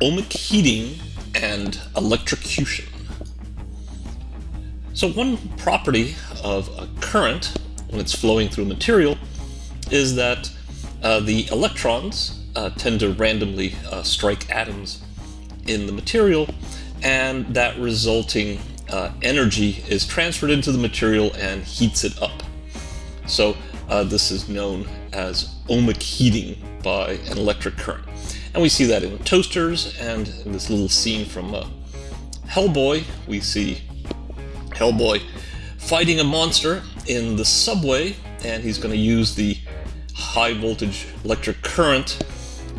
ohmic heating and electrocution. So one property of a current when it's flowing through material is that uh, the electrons uh, tend to randomly uh, strike atoms in the material and that resulting uh, energy is transferred into the material and heats it up. So uh, this is known as ohmic heating by an electric current. And we see that in toasters and in this little scene from uh, Hellboy, we see Hellboy fighting a monster in the subway and he's going to use the high voltage electric current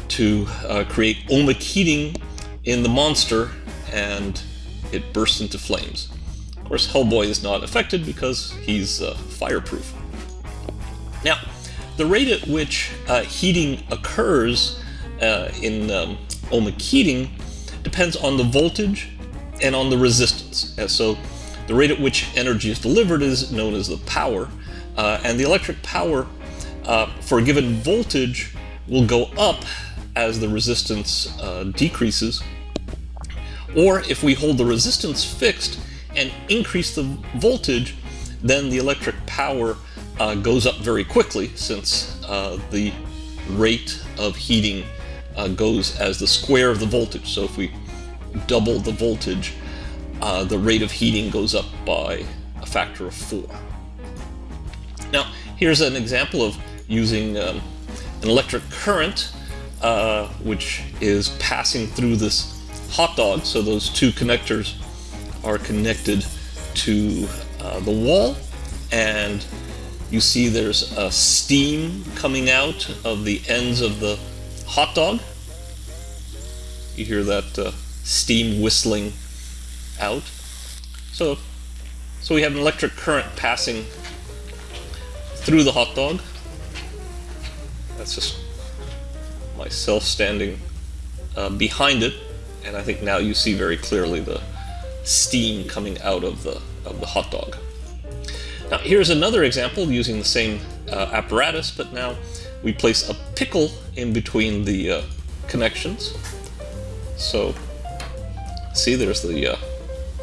to uh, create ohmic heating in the monster and it bursts into flames. Of course, Hellboy is not affected because he's uh, fireproof. Now, the rate at which uh, heating occurs uh, in um, ohmic heating depends on the voltage and on the resistance. Uh, so the rate at which energy is delivered is known as the power, uh, and the electric power uh, for a given voltage will go up as the resistance uh, decreases, or if we hold the resistance fixed and increase the voltage, then the electric power uh, goes up very quickly since uh, the rate of heating uh, goes as the square of the voltage. So if we double the voltage, uh, the rate of heating goes up by a factor of four. Now, here's an example of using um, an electric current, uh, which is passing through this hot dog. So those two connectors are connected to uh, the wall, and you see there's a steam coming out of the ends of the hot dog. You hear that uh, steam whistling out. So, so we have an electric current passing through the hot dog. That's just myself standing uh, behind it, and I think now you see very clearly the steam coming out of the of the hot dog. Now here's another example using the same uh, apparatus, but now we place a pickle in between the uh, connections. So see there's the uh,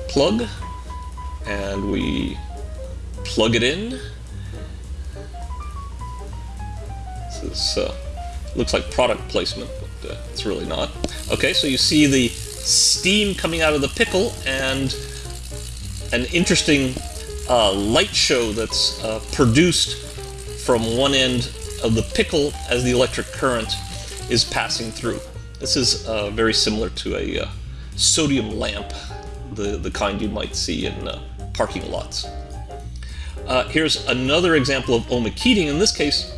plug and we plug it in. This is, uh, looks like product placement, but uh, it's really not. Okay, so you see the steam coming out of the pickle and an interesting uh, light show that's uh, produced from one end of the pickle as the electric current is passing through. This is uh, very similar to a uh, sodium lamp, the, the kind you might see in uh, parking lots. Uh, here's another example of ohmic heating. In this case,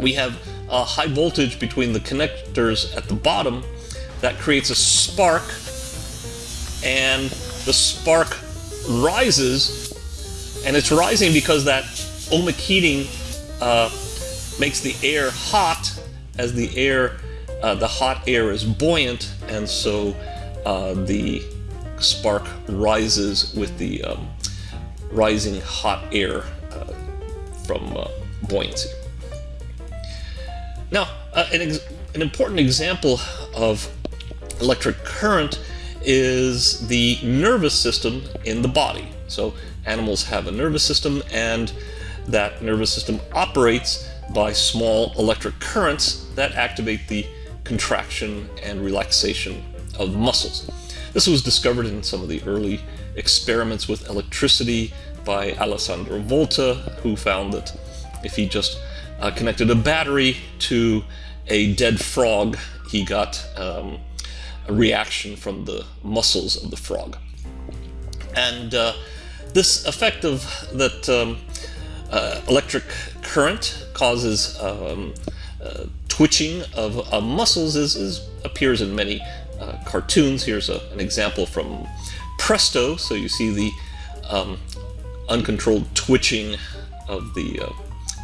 we have a high voltage between the connectors at the bottom that creates a spark, and the spark rises and it's rising because that ohmic heating uh, makes the air hot as the air, uh, the hot air is buoyant, and so uh, the spark rises with the um, rising hot air uh, from uh, buoyancy. Now, uh, an, an important example of electric current is the nervous system in the body. So animals have a nervous system and that nervous system operates by small electric currents that activate the contraction and relaxation of muscles. This was discovered in some of the early experiments with electricity by Alessandro Volta, who found that if he just uh, connected a battery to a dead frog, he got um, a reaction from the muscles of the frog. And uh, this effect of that um, uh, electric current causes um, uh, twitching of uh, muscles is, is, appears in many uh, cartoons. Here's a, an example from Presto. So you see the um, uncontrolled twitching of the uh,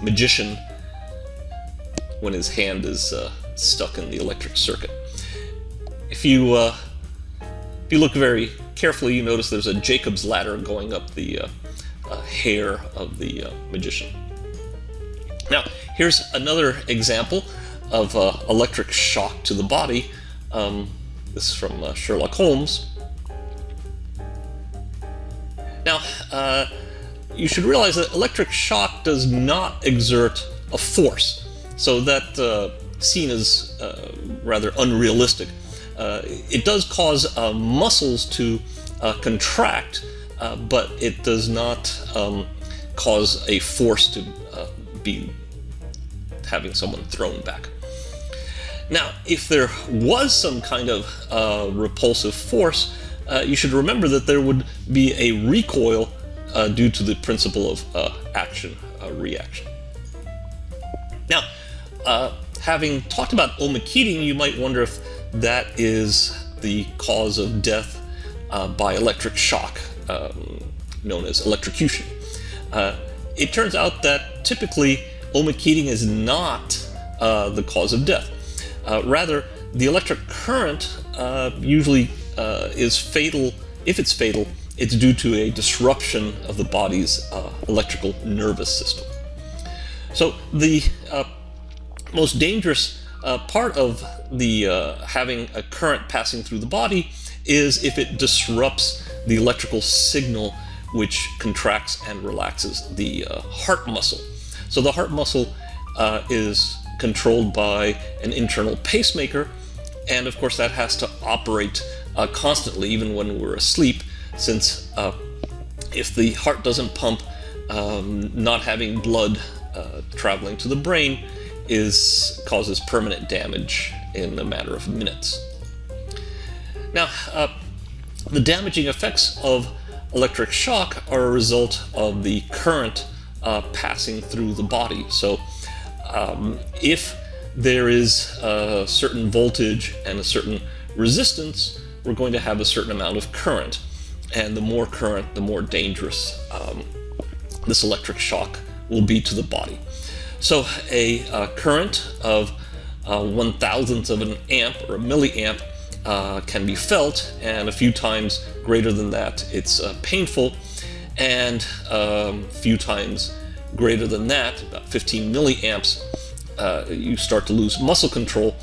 magician when his hand is uh, stuck in the electric circuit. If you if you look very carefully, you notice there's a Jacob's ladder going up the hair of the uh, magician. Now, here's another example of uh, electric shock to the body. Um, This is from uh, Sherlock Holmes. Now, uh, you should realize that electric shock does not exert a force, so that uh, scene is uh, rather unrealistic. Uh, it does cause uh, muscles to uh, contract, uh, but it does not um, cause a force to be having someone thrown back. Now, if there was some kind of repulsive force, you should remember that there would be a recoil uh, due to the principle of uh, action uh, reaction. Now, uh, having talked about ohmic heating, you might wonder if that is the cause of death uh, by electric shock, um, known as electrocution. Uh, it turns out that typically ohmic heating is not the cause of death. rather, the electric current usually is fatal, if it's fatal, it's due to a disruption of the body's uh, electrical nervous system. So the uh, most dangerous uh, part of the uh, having a current passing through the body is if it disrupts the electrical signal which contracts and relaxes the uh, heart muscle. So the heart muscle uh, is controlled by an internal pacemaker and of course that has to operate constantly even when we're asleep since uh, if the heart doesn't pump, um, not having blood uh, traveling to the brain is causes permanent damage in a matter of minutes. Now, uh, the damaging effects of electric shock are a result of the current uh, passing through the body. So um, if there is a certain voltage and a certain resistance, we're going to have a certain amount of current and the more current, the more dangerous um, this electric shock will be to the body. So a uh, current of uh, one thousandth of an amp or a milliamp uh, can be felt, and a few times greater than that, it's uh, painful, and a um, few times greater than that, about 15 milliamps, uh, you start to lose muscle control,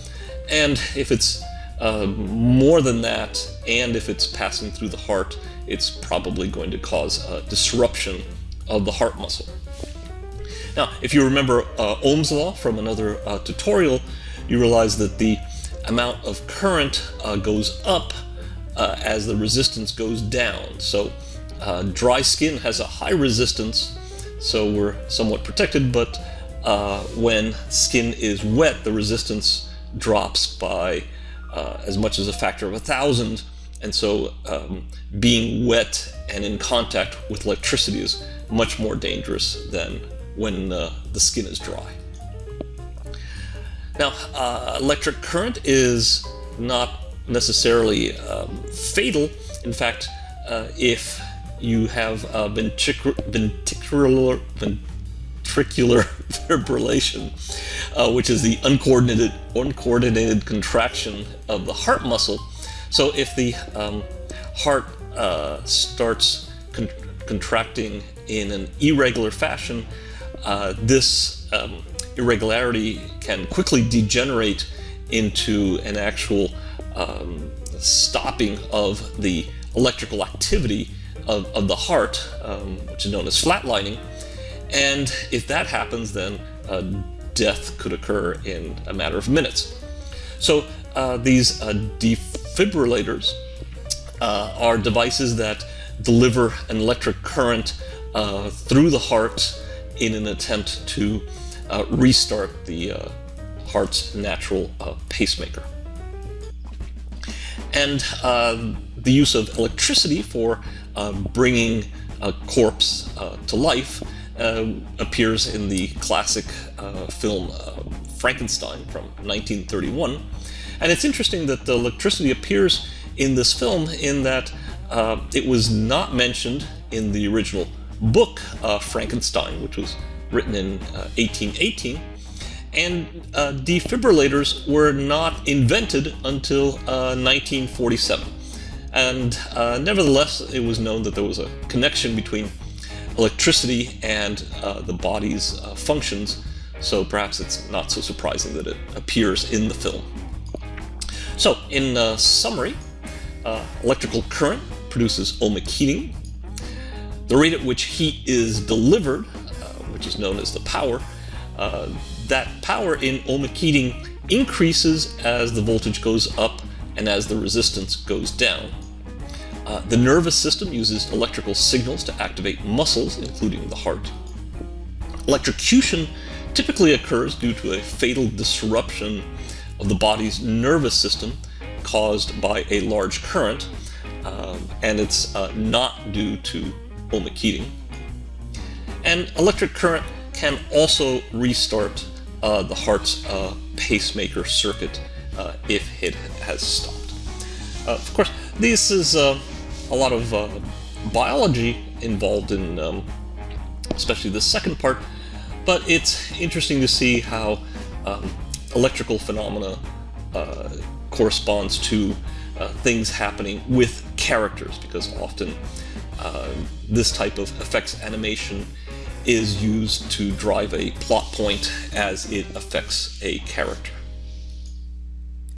and if it's uh, more than that, and if it's passing through the heart, it's probably going to cause a disruption of the heart muscle. Now, if you remember uh, Ohm's law from another uh, tutorial, you realize that the amount of current uh, goes up uh, as the resistance goes down. So uh, dry skin has a high resistance, so we're somewhat protected, but uh, when skin is wet, the resistance drops by as much as a factor of a thousand, and so um, being wet and in contact with electricity is much more dangerous than when uh, the skin is dry. Now, uh, electric current is not necessarily um, fatal. In fact, uh, if you have ventricular, ventricular, ventricular fibrillation, uh, which is the uncoordinated, uncoordinated contraction of the heart muscle, so if the um, heart uh, starts con contracting in an irregular fashion, uh, this um, irregularity can quickly degenerate into an actual um, stopping of the electrical activity of, of the heart, um, which is known as flatlining. And if that happens, then uh, death could occur in a matter of minutes. So uh, these uh, defibrillators uh, are devices that deliver an electric current uh, through the heart in an attempt to uh, restart the uh, heart's natural uh, pacemaker. And um, the use of electricity for um, bringing a corpse uh, to life um, appears in the classic uh, film Frankenstein from 1931 and it's interesting that the electricity appears in this film in that uh, it was not mentioned in the original book, uh, Frankenstein, which was written in uh, 1818. And uh, defibrillators were not invented until 1947. Uh, and uh, nevertheless, it was known that there was a connection between electricity and the body's functions, so perhaps it's not so surprising that it appears in the film. So, in uh, summary, uh, electrical current produces ohmic heating. The rate at which heat is delivered, uh, which is known as the power, uh, that power in ohmic heating increases as the voltage goes up and as the resistance goes down. Uh, the nervous system uses electrical signals to activate muscles, including the heart. Electrocution typically occurs due to a fatal disruption of the body's nervous system caused by a large current, um, and it's uh, not due to ohmic heating. And electric current can also restart uh, the heart's uh, pacemaker circuit uh, if it has stopped. Uh, of course, this is uh, a lot of biology involved in um, especially the second part, but it's interesting to see how um, electrical phenomena uh, corresponds to uh, things happening with characters, because often uh, this type of effects animation is used to drive a plot point as it affects a character.